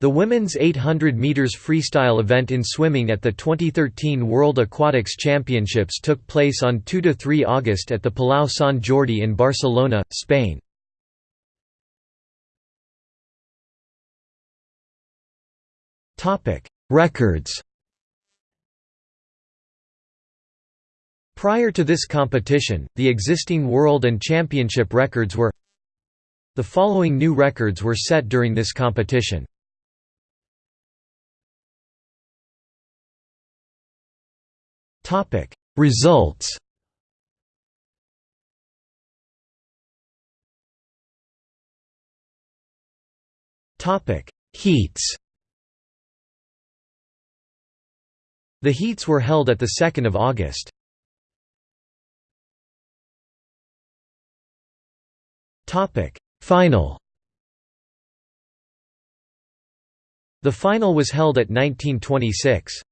The women's 800 meters freestyle event in swimming at the 2013 World Aquatics Championships took place on 2 to 3 August at the Palau Sant Jordi in Barcelona, Spain. Topic: Records Prior to this competition, the existing world and championship records were The following new records were set during this competition. Topic Results Topic Heats The heats were held at the 2nd of August. Topic Final The final was held at 1926.